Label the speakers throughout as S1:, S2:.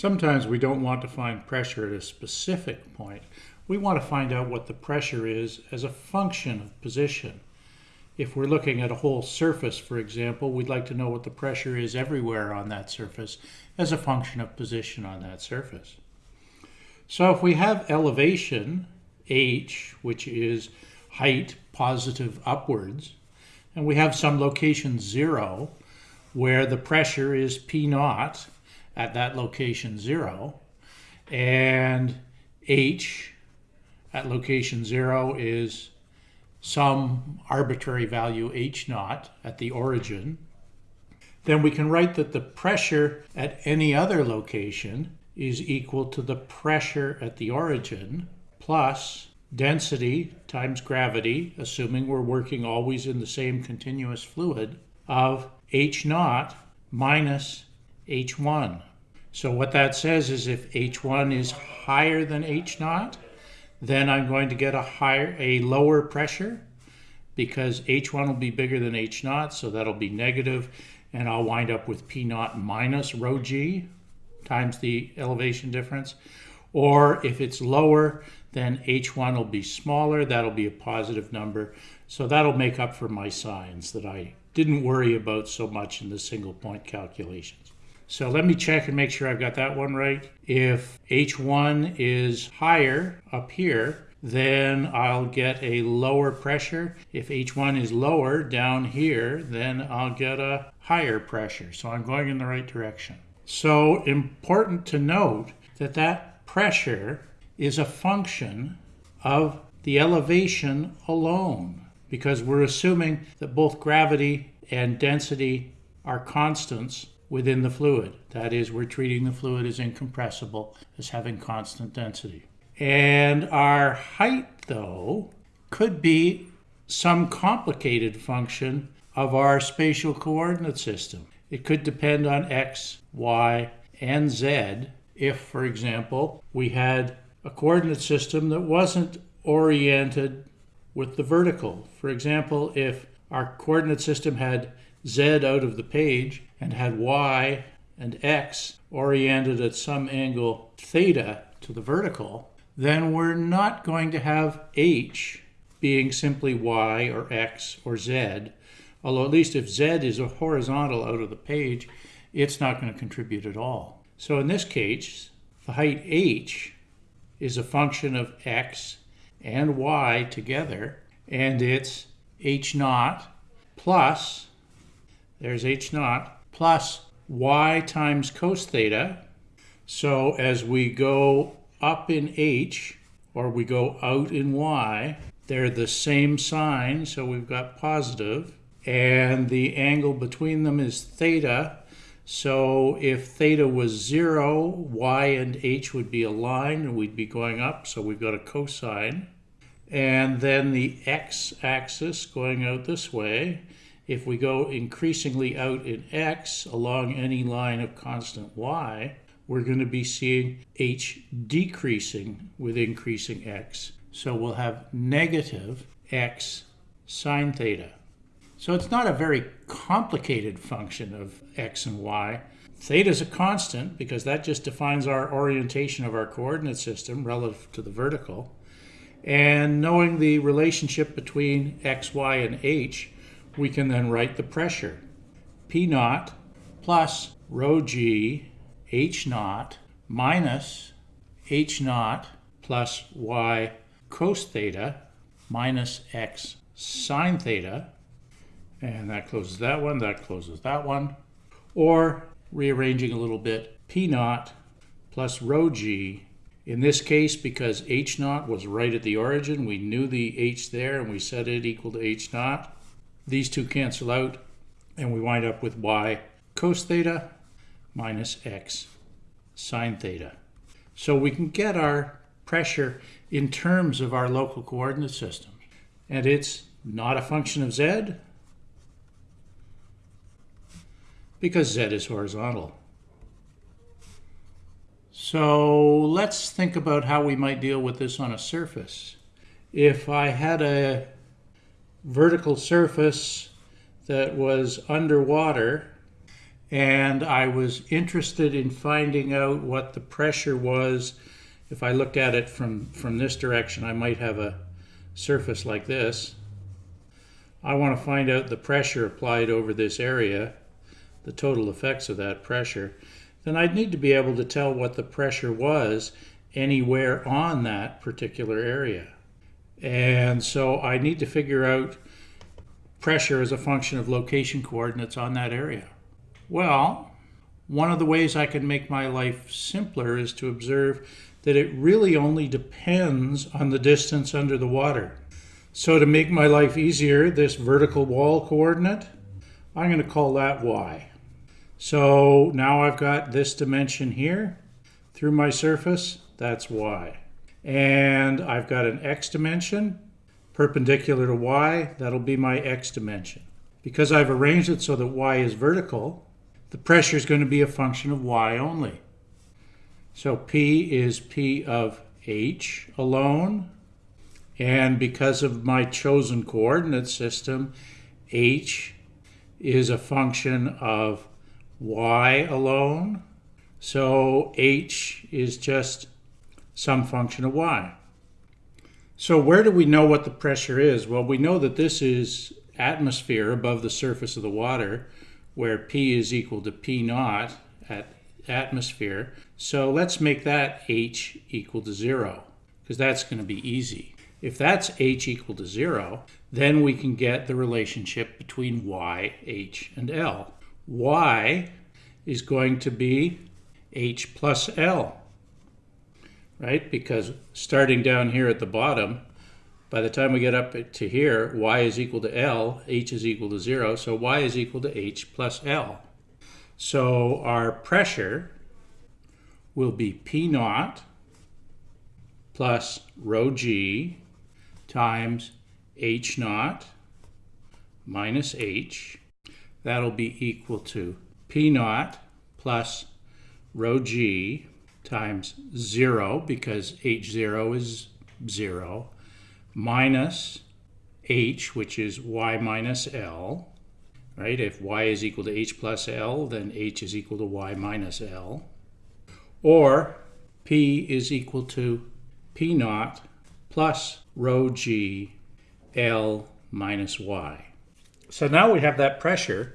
S1: Sometimes we don't want to find pressure at a specific point. We want to find out what the pressure is as a function of position. If we're looking at a whole surface, for example, we'd like to know what the pressure is everywhere on that surface as a function of position on that surface. So if we have elevation, h, which is height positive upwards, and we have some location 0, where the pressure is P naught, at that location 0, and h at location 0 is some arbitrary value h naught at the origin, then we can write that the pressure at any other location is equal to the pressure at the origin plus density times gravity, assuming we're working always in the same continuous fluid, of h naught minus h1. So what that says is if h1 is higher than H0, then I'm going to get a higher, a lower pressure because h1 will be bigger than H0, so that'll be negative, and I'll wind up with P0 minus rho g times the elevation difference. Or if it's lower, then h1 will be smaller, that'll be a positive number. So that'll make up for my signs that I didn't worry about so much in the single point calculations. So let me check and make sure I've got that one right. If H1 is higher up here, then I'll get a lower pressure. If H1 is lower down here, then I'll get a higher pressure. So I'm going in the right direction. So important to note that that pressure is a function of the elevation alone because we're assuming that both gravity and density are constants within the fluid. That is, we're treating the fluid as incompressible, as having constant density. And our height, though, could be some complicated function of our spatial coordinate system. It could depend on x, y, and z if, for example, we had a coordinate system that wasn't oriented with the vertical. For example, if our coordinate system had z out of the page and had y and x oriented at some angle theta to the vertical, then we're not going to have h being simply y or x or z, although at least if z is a horizontal out of the page, it's not going to contribute at all. So in this case, the height h is a function of x and y together, and it's h naught plus there's h naught plus y times cos theta. So as we go up in h, or we go out in y, they're the same sign, so we've got positive, and the angle between them is theta. So if theta was zero, y and h would be aligned and we'd be going up, so we've got a cosine. And then the x-axis going out this way if we go increasingly out in x along any line of constant y, we're going to be seeing h decreasing with increasing x. So we'll have negative x sine theta. So it's not a very complicated function of x and y. Theta is a constant because that just defines our orientation of our coordinate system relative to the vertical. And knowing the relationship between x, y, and h, we can then write the pressure. P naught plus rho g h naught minus h naught plus y cos theta minus x sine theta. And that closes that one, that closes that one. Or rearranging a little bit, P naught plus rho g. In this case, because h naught was right at the origin, we knew the h there and we set it equal to h naught. These two cancel out, and we wind up with y cos theta minus x sine theta. So we can get our pressure in terms of our local coordinate system. And it's not a function of z because z is horizontal. So let's think about how we might deal with this on a surface. If I had a vertical surface that was underwater and I was interested in finding out what the pressure was. If I looked at it from, from this direction, I might have a surface like this. I want to find out the pressure applied over this area, the total effects of that pressure. Then I'd need to be able to tell what the pressure was anywhere on that particular area. And so I need to figure out pressure as a function of location coordinates on that area. Well, one of the ways I can make my life simpler is to observe that it really only depends on the distance under the water. So to make my life easier, this vertical wall coordinate, I'm going to call that y. So now I've got this dimension here through my surface, that's y. And I've got an x dimension perpendicular to y, that'll be my x dimension. Because I've arranged it so that y is vertical, the pressure is going to be a function of y only. So P is P of h alone, and because of my chosen coordinate system, h is a function of y alone. So h is just some function of y. So where do we know what the pressure is? Well, we know that this is atmosphere above the surface of the water, where P is equal to P naught at atmosphere. So let's make that H equal to zero, because that's going to be easy. If that's h equal to 0, then we can get the relationship between y, h, and L. y is going to be h plus L, right? Because starting down here at the bottom, by the time we get up to here, y is equal to L, h is equal to 0, so y is equal to h plus L. So our pressure will be P naught plus rho g times h naught minus h. That'll be equal to p naught plus rho g times 0 because h0 is 0 minus h which is y minus l right if y is equal to h plus l then h is equal to y minus l or p is equal to p naught plus rho g L minus y. So now we have that pressure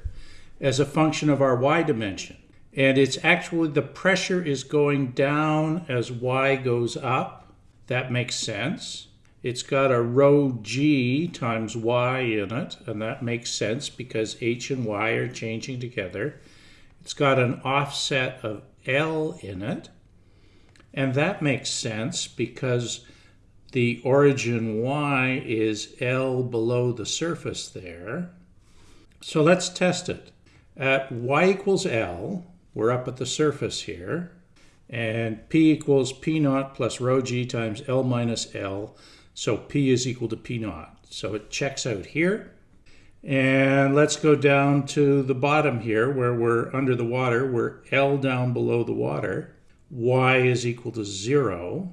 S1: as a function of our y dimension. And it's actually the pressure is going down as y goes up. That makes sense. It's got a rho g times y in it, and that makes sense because h and y are changing together. It's got an offset of L in it, and that makes sense because the origin y is L below the surface there. So let's test it. At y equals L, we're up at the surface here, and P equals P naught plus rho g times L minus L, so P is equal to P naught. So it checks out here. And let's go down to the bottom here where we're under the water. We're L down below the water. Y is equal to zero.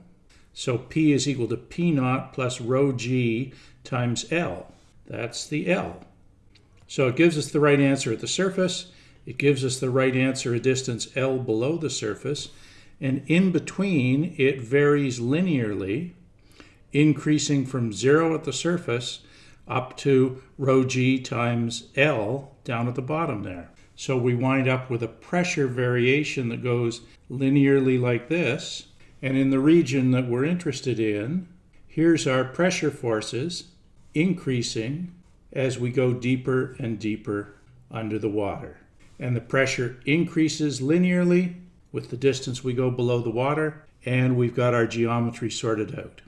S1: So P is equal to P naught plus rho g times L. That's the L. So it gives us the right answer at the surface. It gives us the right answer a distance L below the surface. And in between, it varies linearly, increasing from zero at the surface up to rho g times L down at the bottom there. So we wind up with a pressure variation that goes linearly like this and in the region that we're interested in, here's our pressure forces increasing as we go deeper and deeper under the water. And the pressure increases linearly with the distance we go below the water, and we've got our geometry sorted out.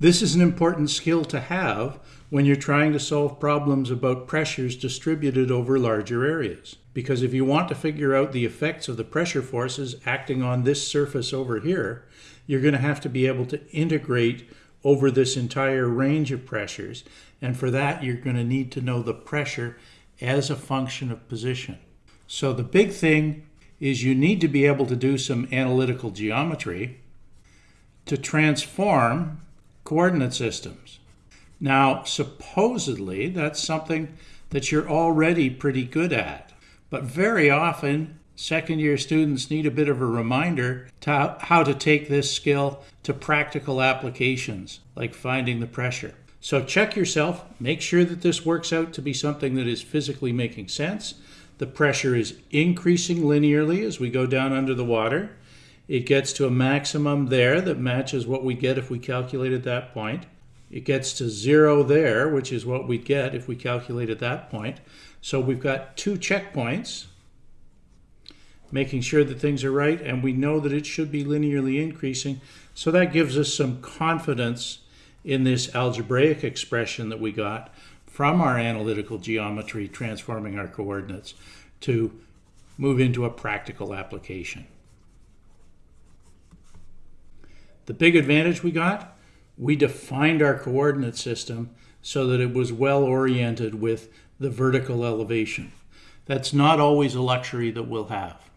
S1: This is an important skill to have when you're trying to solve problems about pressures distributed over larger areas. Because if you want to figure out the effects of the pressure forces acting on this surface over here, you're going to have to be able to integrate over this entire range of pressures. And for that, you're going to need to know the pressure as a function of position. So the big thing is you need to be able to do some analytical geometry to transform coordinate systems. Now, supposedly, that's something that you're already pretty good at. But very often, second year students need a bit of a reminder to how to take this skill to practical applications, like finding the pressure. So check yourself, make sure that this works out to be something that is physically making sense. The pressure is increasing linearly as we go down under the water. It gets to a maximum there that matches what we get if we calculate at that point. It gets to zero there, which is what we'd get if we calculated that point. So we've got two checkpoints, making sure that things are right, and we know that it should be linearly increasing. So that gives us some confidence in this algebraic expression that we got from our analytical geometry transforming our coordinates to move into a practical application. The big advantage we got, we defined our coordinate system so that it was well oriented with the vertical elevation. That's not always a luxury that we'll have.